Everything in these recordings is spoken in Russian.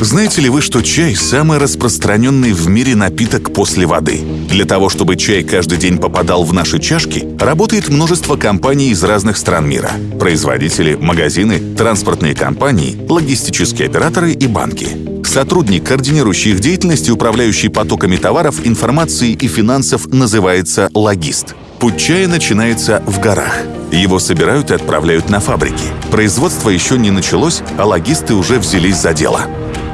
Знаете ли вы, что чай – самый распространенный в мире напиток после воды? Для того, чтобы чай каждый день попадал в наши чашки, работает множество компаний из разных стран мира. Производители, магазины, транспортные компании, логистические операторы и банки. Сотрудник, координирующий их деятельность и управляющий потоками товаров, информации и финансов, называется логист. Путь чая начинается в горах. Его собирают и отправляют на фабрики. Производство еще не началось, а логисты уже взялись за дело.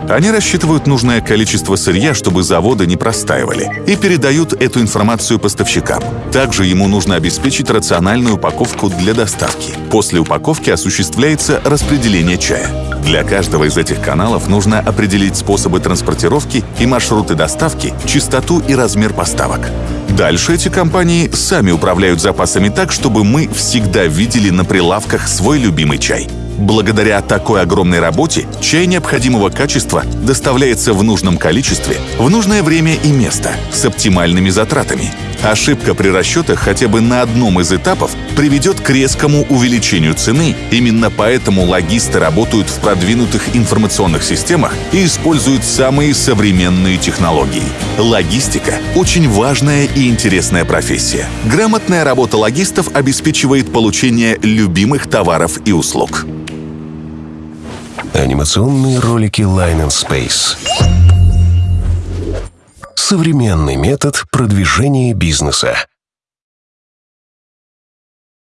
Они рассчитывают нужное количество сырья, чтобы заводы не простаивали, и передают эту информацию поставщикам. Также ему нужно обеспечить рациональную упаковку для доставки. После упаковки осуществляется распределение чая. Для каждого из этих каналов нужно определить способы транспортировки и маршруты доставки, частоту и размер поставок. Дальше эти компании сами управляют запасами так, чтобы мы всегда видели на прилавках свой любимый чай. Благодаря такой огромной работе чай необходимого качества доставляется в нужном количестве, в нужное время и место, с оптимальными затратами. Ошибка при расчетах хотя бы на одном из этапов приведет к резкому увеличению цены. Именно поэтому логисты работают в продвинутых информационных системах и используют самые современные технологии. Логистика – очень важная и интересная профессия. Грамотная работа логистов обеспечивает получение любимых товаров и услуг. Анимационные ролики Line and Space. Современный метод продвижения бизнеса.